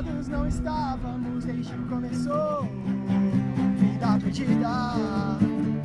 ligados, não estávamos desde que começou. Vida perdida.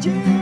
changes.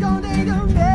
gonna need a